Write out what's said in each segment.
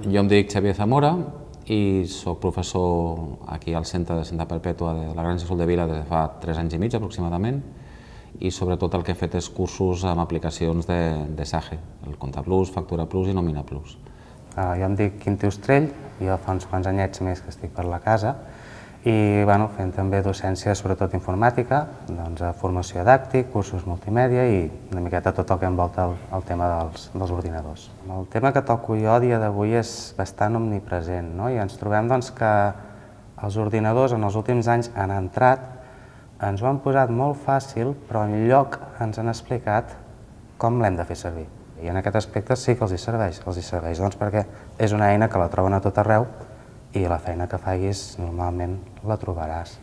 Jo em dic Xavier Zamora i sóc professor aquí al Centre de Santa Perpètua de la Granja Sol de Vila des de fa 3 anys i mig aproximadament i sobretot el que he fet és cursos amb aplicacions de, de SAGE, el Compte Plus, Factura Plus i Nomina Plus. Uh, jo em dic Quinti Ostrell, jo fa uns quants anyets més que estic per la casa i bueno, fent també docència, sobretot informàtica, doncs, formació dàctic, cursos multimèdia i una miqueta tot el que envolta el, el tema dels, dels ordinadors. El tema que toco jo dia d'avui és bastant omnipresent no? i ens trobem doncs, que els ordinadors en els últims anys han entrat, ens ho han posat molt fàcil, però en lloc ens han explicat com l'hem de fer servir. I en aquest aspecte sí que els hi serveix. Els hi serveix doncs, perquè és una eina que la troben a tot arreu i la feina que facis normalment la trobaràs.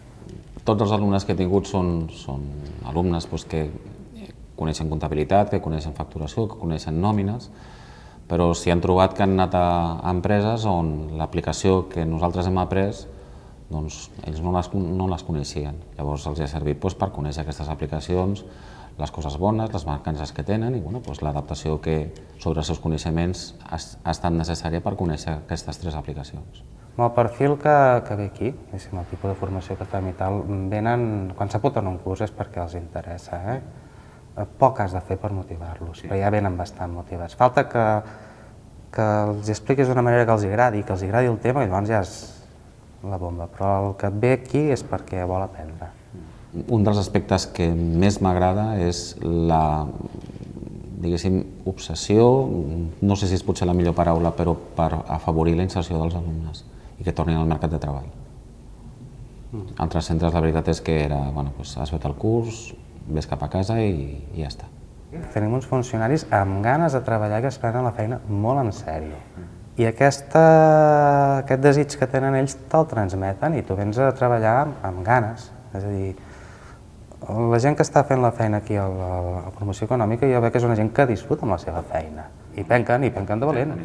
Tots els alumnes que he tingut són, són alumnes doncs, que coneixen comptabilitat, que coneixen facturació, que coneixen nòmines, però s'hi han trobat que han anat a, empreses on l'aplicació que nosaltres hem après doncs, ells no les, no les coneixien. Llavors els ha servit doncs, per conèixer aquestes aplicacions, les coses bones, les mancances que tenen i bueno, doncs, l'adaptació que sobre els seus coneixements ha, ha estat necessària per conèixer aquestes tres aplicacions. El perfil que, que ve aquí, el tipus de formació que fem i tal, venen, quan s'apunten un curs és perquè els interessa, eh? Poc has de fer per motivar-los, sí. però ja venen bastant motivats. Falta que, que els expliquis d'una manera que els agradi, que els agradi el tema i llavors ja és la bomba, però el que ve aquí és perquè vol aprendre. Un dels aspectes que més m'agrada és la diguéssim, obsessió, no sé si és potser la millor paraula, però per afavorir la inserció dels alumnes i que tornin al mercat de treball. Mm. Altres centres la veritat és que era, bueno, doncs has fet el curs, ves cap a casa i, i ja està. Tenim uns funcionaris amb ganes de treballar que es prenen la feina molt en sèrio. I aquesta, aquest desig que tenen ells te'l transmeten i tu vens a treballar amb, amb ganes. És a dir, la gent que està fent la feina aquí a la, a la promoció econòmica jo veig que és una gent que disfruta amb la seva feina i penquen, i penquen de valent.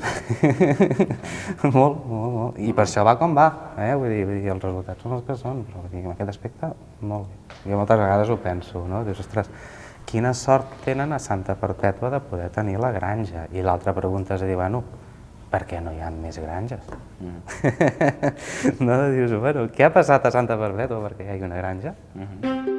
molt, molt, molt. I per això va com va, eh? vull, dir, vull dir, els resultats són els que són, però dir, en aquest aspecte, molt bé. Jo moltes vegades ho penso, no? Dius, ostres, quina sort tenen a Santa Perpètua de poder tenir la granja? I l'altra pregunta és a dir, bueno, per què no hi ha més granges? Mm. no, dius, bueno, què ha passat a Santa Perpètua perquè hi hagi una granja? Mm -hmm.